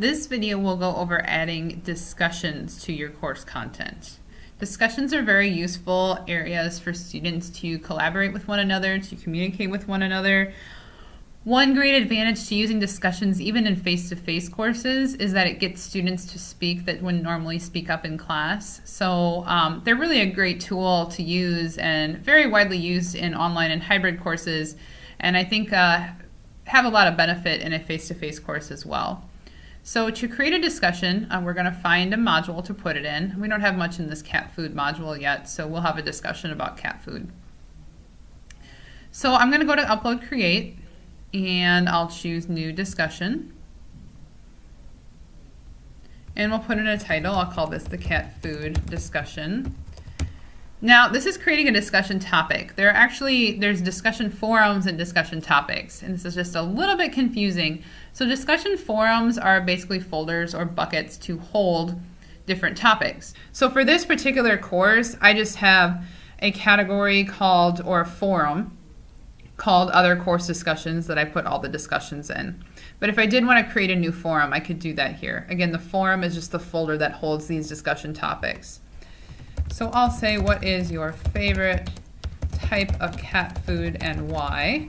This video will go over adding discussions to your course content. Discussions are very useful areas for students to collaborate with one another, to communicate with one another. One great advantage to using discussions even in face-to-face -face courses is that it gets students to speak that wouldn't normally speak up in class. So um, they're really a great tool to use and very widely used in online and hybrid courses and I think uh, have a lot of benefit in a face-to-face -face course as well. So to create a discussion, uh, we're going to find a module to put it in. We don't have much in this cat food module yet, so we'll have a discussion about cat food. So I'm going to go to Upload Create, and I'll choose New Discussion. And we'll put in a title. I'll call this the cat food discussion. Now, this is creating a discussion topic. There are actually, there's discussion forums and discussion topics, and this is just a little bit confusing. So discussion forums are basically folders or buckets to hold different topics. So for this particular course, I just have a category called, or a forum, called other course discussions that I put all the discussions in. But if I did want to create a new forum, I could do that here. Again, the forum is just the folder that holds these discussion topics. So I'll say, what is your favorite type of cat food and why?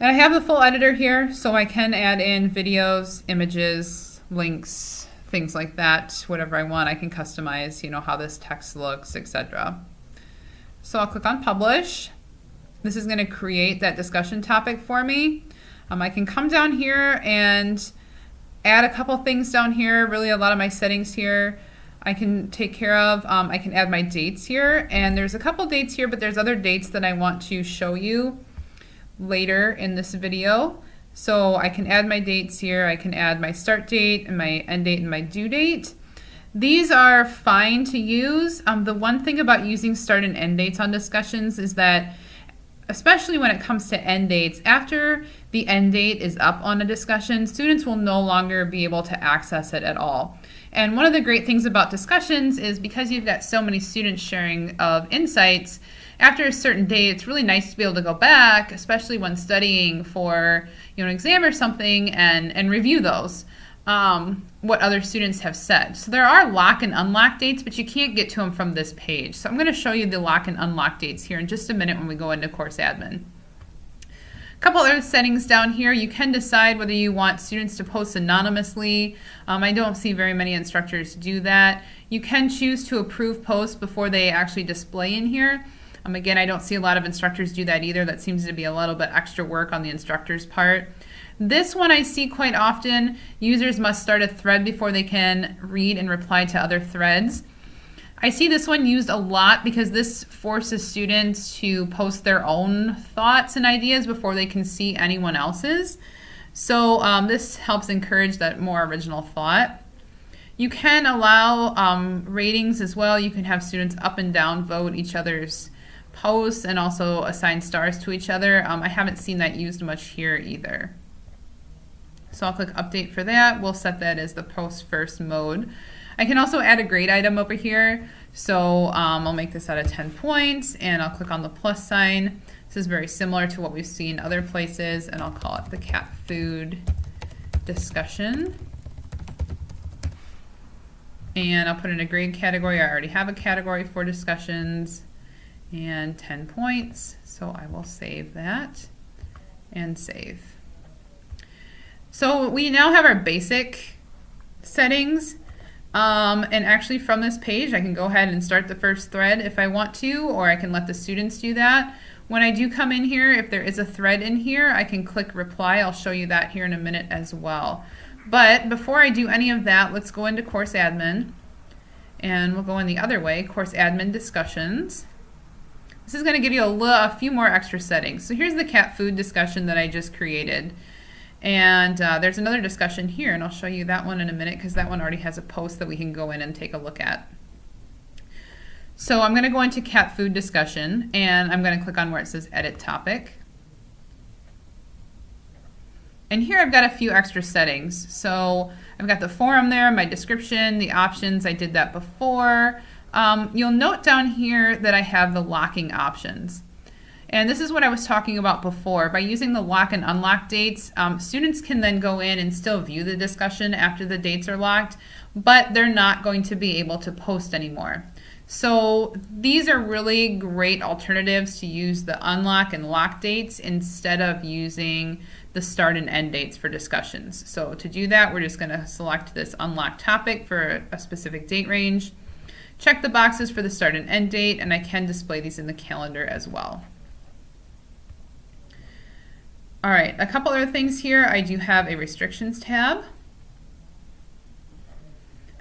And I have the full editor here, so I can add in videos, images, links, things like that, whatever I want. I can customize, you know, how this text looks, etc. So I'll click on Publish. This is going to create that discussion topic for me. Um, I can come down here and add a couple things down here, really a lot of my settings here. I can take care of. Um, I can add my dates here, and there's a couple dates here, but there's other dates that I want to show you later in this video. So I can add my dates here. I can add my start date and my end date and my due date. These are fine to use. Um, the one thing about using start and end dates on discussions is that especially when it comes to end dates, after the end date is up on a discussion, students will no longer be able to access it at all. And one of the great things about discussions is because you've got so many students sharing of insights, after a certain date, it's really nice to be able to go back, especially when studying for you know, an exam or something, and, and review those um, what other students have said. So there are lock and unlock dates, but you can't get to them from this page. So I'm going to show you the lock and unlock dates here in just a minute when we go into course admin. A couple other settings down here. You can decide whether you want students to post anonymously. Um, I don't see very many instructors do that. You can choose to approve posts before they actually display in here. Um, again, I don't see a lot of instructors do that either. That seems to be a little bit extra work on the instructor's part. This one I see quite often. Users must start a thread before they can read and reply to other threads. I see this one used a lot because this forces students to post their own thoughts and ideas before they can see anyone else's. So um, this helps encourage that more original thought. You can allow um, ratings as well. You can have students up and down vote each other's posts and also assign stars to each other. Um, I haven't seen that used much here either. So I'll click update for that. We'll set that as the post first mode. I can also add a grade item over here. So um, I'll make this out of 10 points and I'll click on the plus sign. This is very similar to what we've seen other places and I'll call it the cat food discussion. And I'll put in a grade category. I already have a category for discussions and 10 points. So I will save that and save. So we now have our basic settings. Um, and actually from this page, I can go ahead and start the first thread if I want to, or I can let the students do that. When I do come in here, if there is a thread in here, I can click reply. I'll show you that here in a minute as well. But before I do any of that, let's go into course admin. And we'll go in the other way, course admin discussions. This is going to give you a, a few more extra settings. So here's the cat food discussion that I just created. And uh, there's another discussion here, and I'll show you that one in a minute because that one already has a post that we can go in and take a look at. So I'm going to go into cat food discussion, and I'm going to click on where it says edit topic. And here I've got a few extra settings. So I've got the forum there, my description, the options, I did that before. Um, you'll note down here that I have the locking options. And this is what I was talking about before. By using the lock and unlock dates, um, students can then go in and still view the discussion after the dates are locked, but they're not going to be able to post anymore. So these are really great alternatives to use the unlock and lock dates instead of using the start and end dates for discussions. So to do that, we're just going to select this unlock topic for a specific date range, check the boxes for the start and end date, and I can display these in the calendar as well. All right, a couple other things here. I do have a restrictions tab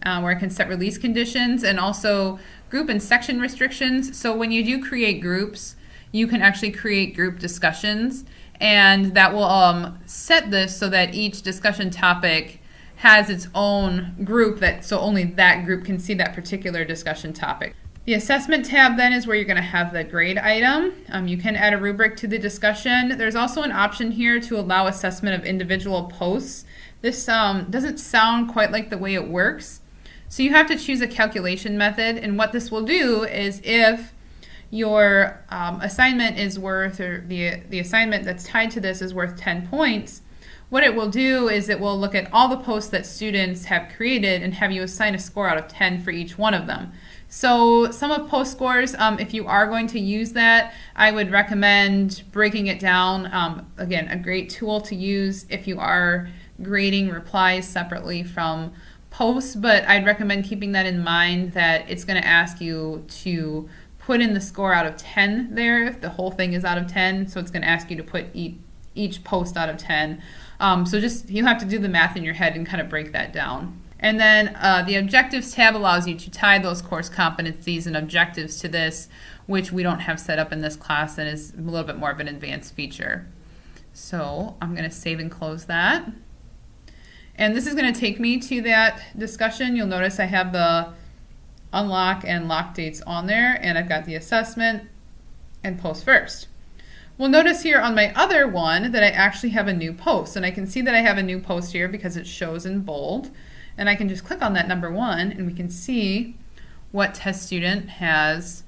uh, where I can set release conditions and also group and section restrictions. So when you do create groups, you can actually create group discussions and that will um, set this so that each discussion topic has its own group that so only that group can see that particular discussion topic. The assessment tab then is where you're going to have the grade item. Um, you can add a rubric to the discussion. There's also an option here to allow assessment of individual posts. This um, doesn't sound quite like the way it works. So you have to choose a calculation method and what this will do is if your um, assignment is worth, or the, the assignment that's tied to this is worth 10 points, what it will do is it will look at all the posts that students have created and have you assign a score out of 10 for each one of them. So sum of post scores, um, if you are going to use that, I would recommend breaking it down. Um, again, a great tool to use if you are grading replies separately from posts, but I'd recommend keeping that in mind that it's going to ask you to put in the score out of 10 there if the whole thing is out of 10. So it's going to ask you to put each, each post out of 10. Um, so just you have to do the math in your head and kind of break that down. And then uh, the objectives tab allows you to tie those course competencies and objectives to this, which we don't have set up in this class and is a little bit more of an advanced feature. So I'm going to save and close that. And this is going to take me to that discussion. You'll notice I have the unlock and lock dates on there, and I've got the assessment and post first. Well, notice here on my other one that I actually have a new post, and I can see that I have a new post here because it shows in bold. And I can just click on that number one, and we can see what test student has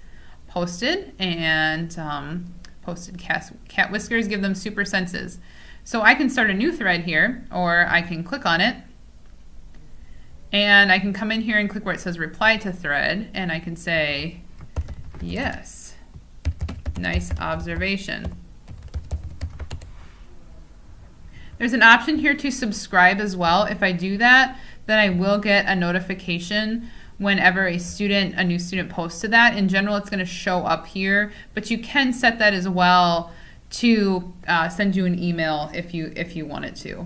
posted and um, posted cat, cat whiskers, give them super senses. So I can start a new thread here, or I can click on it, and I can come in here and click where it says reply to thread, and I can say, yes, nice observation. There's an option here to subscribe as well. If I do that, then I will get a notification whenever a student, a new student posts to that. In general, it's going to show up here, but you can set that as well to uh, send you an email if you if you wanted to.